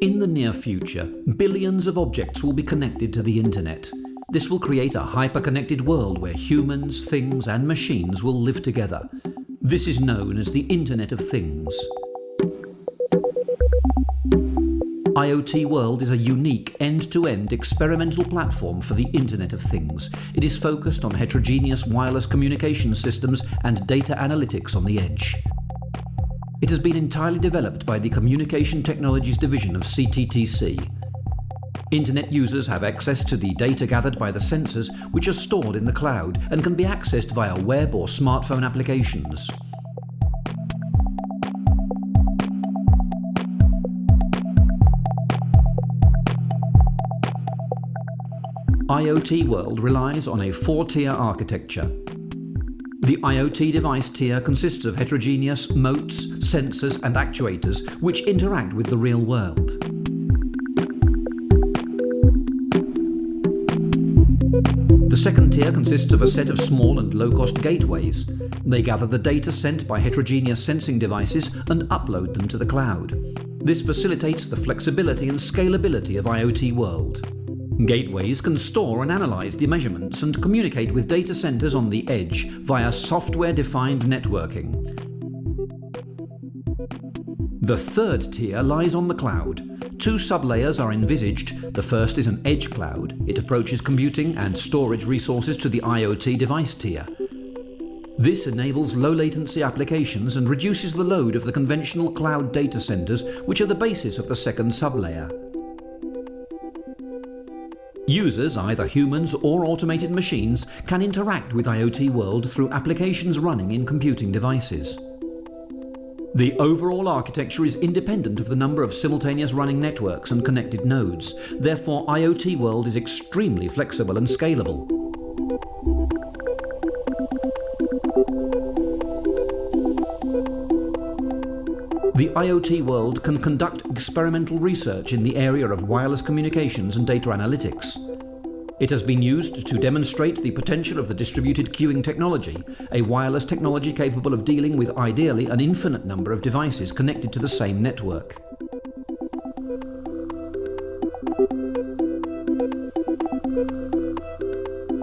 In the near future, billions of objects will be connected to the internet. This will create a hyper-connected world where humans, things and machines will live together. This is known as the Internet of Things. IoT World is a unique end-to-end experimental platform for the Internet of Things. It is focused on heterogeneous wireless communication systems and data analytics on the edge. It has been entirely developed by the Communication Technologies Division of CTTC. Internet users have access to the data gathered by the sensors which are stored in the cloud and can be accessed via web or smartphone applications. IoT World relies on a four-tier architecture. The IoT device tier consists of heterogeneous motes, sensors and actuators which interact with the real world. The second tier consists of a set of small and low-cost gateways. They gather the data sent by heterogeneous sensing devices and upload them to the cloud. This facilitates the flexibility and scalability of IoT world. Gateways can store and analyze the measurements and communicate with data centers on the edge via software-defined networking. The third tier lies on the cloud. Two sublayers are envisaged. The first is an edge cloud. It approaches computing and storage resources to the IoT device tier. This enables low latency applications and reduces the load of the conventional cloud data centers, which are the basis of the second sublayer. Users, either humans or automated machines, can interact with IoT World through applications running in computing devices. The overall architecture is independent of the number of simultaneous running networks and connected nodes. Therefore, IoT World is extremely flexible and scalable. The IoT world can conduct experimental research in the area of wireless communications and data analytics. It has been used to demonstrate the potential of the distributed queuing technology, a wireless technology capable of dealing with ideally an infinite number of devices connected to the same network.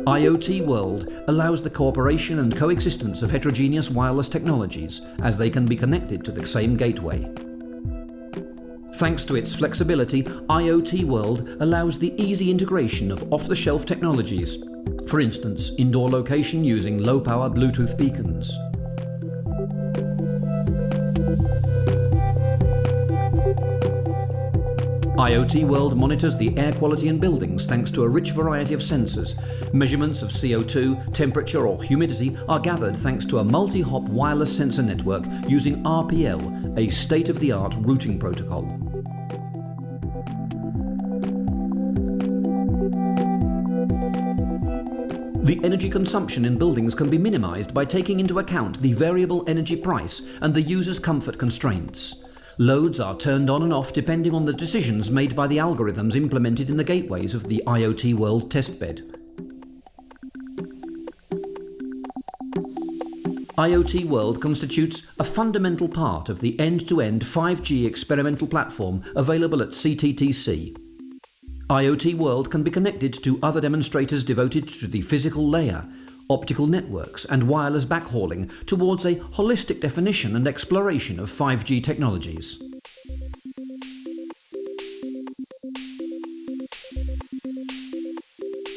IoT World allows the cooperation and coexistence of heterogeneous wireless technologies as they can be connected to the same gateway. Thanks to its flexibility, IoT World allows the easy integration of off-the-shelf technologies, for instance, indoor location using low-power Bluetooth beacons. IoT World monitors the air quality in buildings thanks to a rich variety of sensors. Measurements of CO2, temperature or humidity are gathered thanks to a multi-hop wireless sensor network using RPL, a state-of-the-art routing protocol. The energy consumption in buildings can be minimized by taking into account the variable energy price and the user's comfort constraints. Loads are turned on and off depending on the decisions made by the algorithms implemented in the gateways of the IoT World testbed. IoT World constitutes a fundamental part of the end-to-end -end 5G experimental platform available at CTTC. IoT World can be connected to other demonstrators devoted to the physical layer optical networks and wireless backhauling towards a holistic definition and exploration of 5G technologies.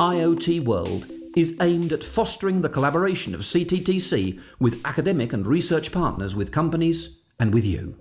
IoT World is aimed at fostering the collaboration of CTTC with academic and research partners with companies and with you.